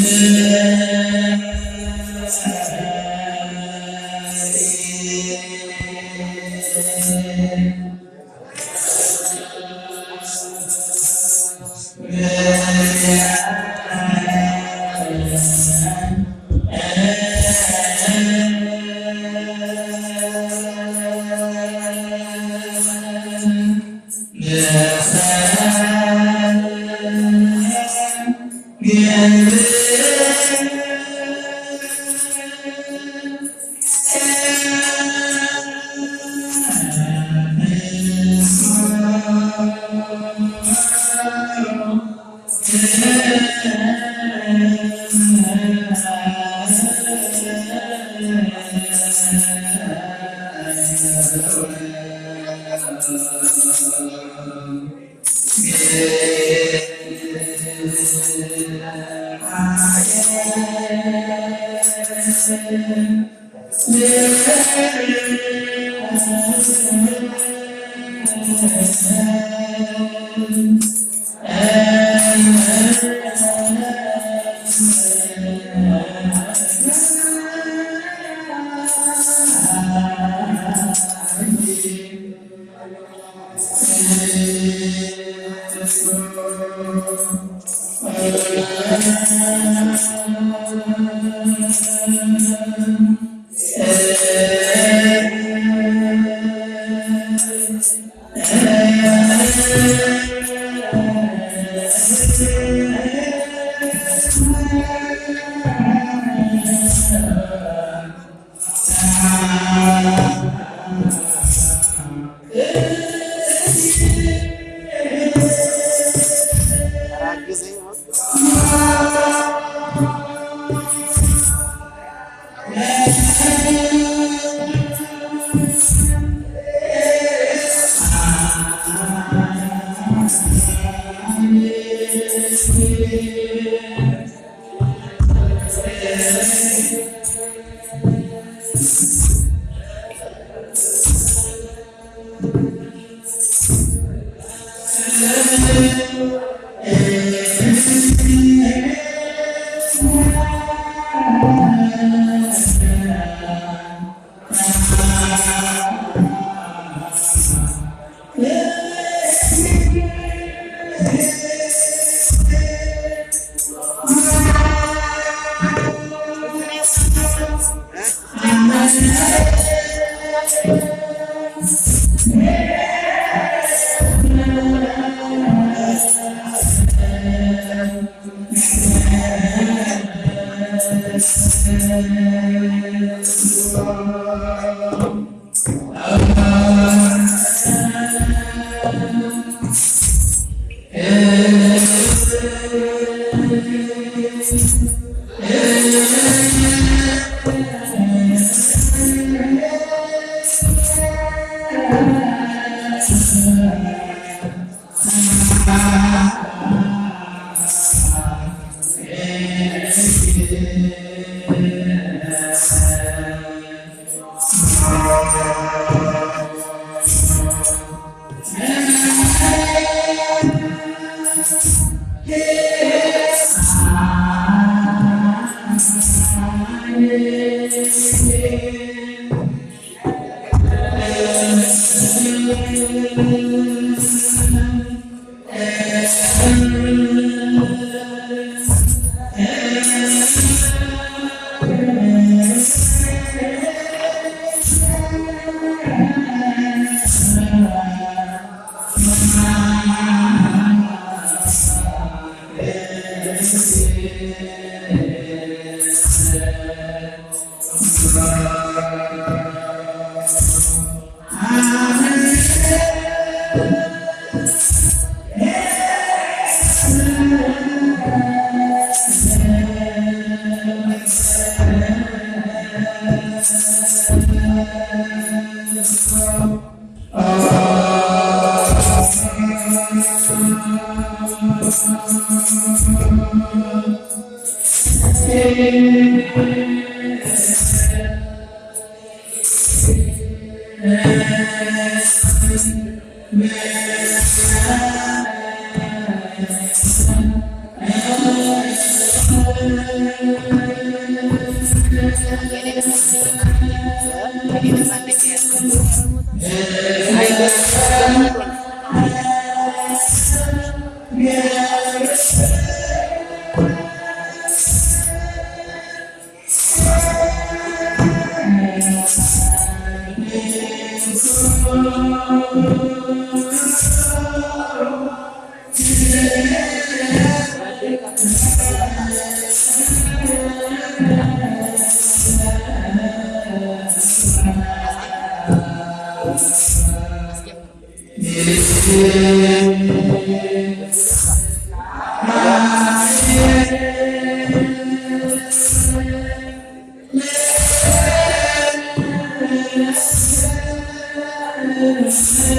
Yeah. Thank you. Yeah. Yeah. Yes.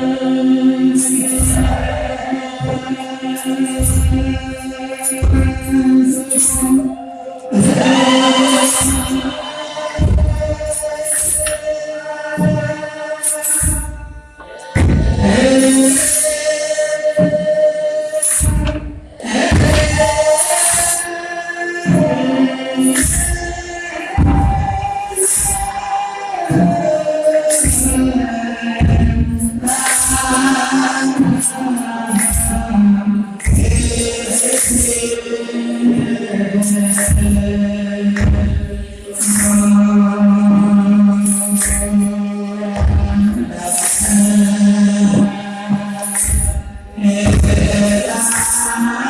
love. Yes.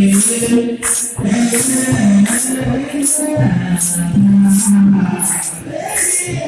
Thank you.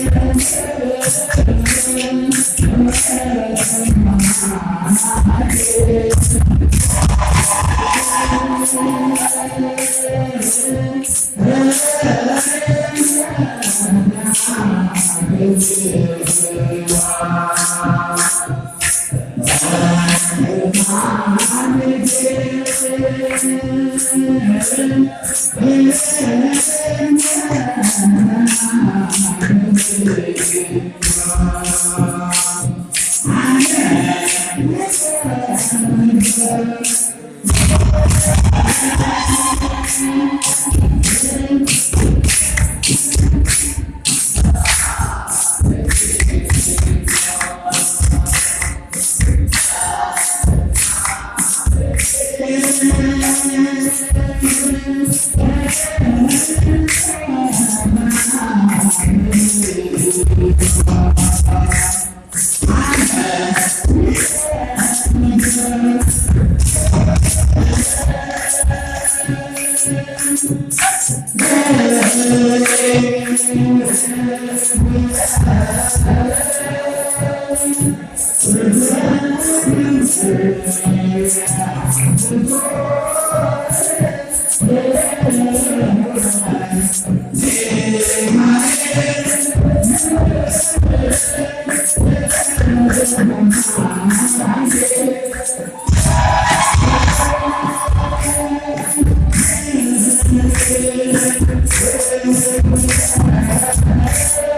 Thank you. Hey, hey, hey, hey, hey, hey,